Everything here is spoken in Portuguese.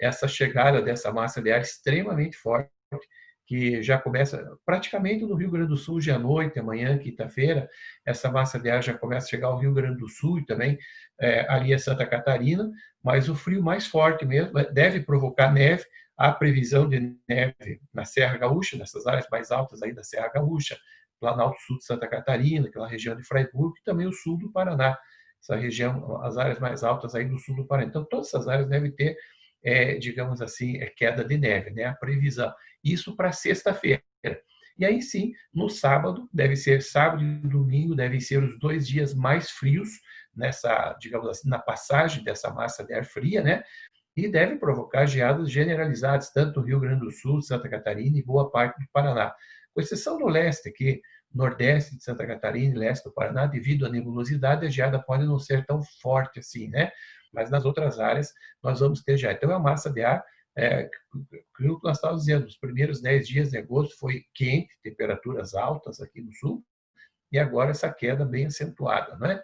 essa chegada dessa massa de ar extremamente forte, que já começa praticamente no Rio Grande do Sul, já à noite, amanhã, quinta-feira, essa massa de ar já começa a chegar ao Rio Grande do Sul e também é, ali a Santa Catarina, mas o frio mais forte mesmo é, deve provocar neve, há previsão de neve na Serra Gaúcha, nessas áreas mais altas aí da Serra Gaúcha, Planalto Sul de Santa Catarina, aquela região de Freiburg, e também o sul do Paraná, essa região, as áreas mais altas aí do sul do Paraná. Então, todas essas áreas devem ter, é, digamos assim, é, queda de neve, né? a previsão. Isso para sexta-feira. E aí sim, no sábado, deve ser sábado e domingo, devem ser os dois dias mais frios nessa, digamos assim, na passagem dessa massa de ar fria, né? E deve provocar geadas generalizadas, tanto no Rio Grande do Sul, Santa Catarina e boa parte do Paraná. Com exceção do leste, aqui, nordeste de Santa Catarina e leste do Paraná, devido à nebulosidade, a geada pode não ser tão forte assim, né? Mas nas outras áreas nós vamos ter geada. Então, é uma massa de ar é, aquilo que nós estávamos dizendo, os primeiros 10 dias de agosto foi quente, temperaturas altas aqui no sul, e agora essa queda bem acentuada. Não é?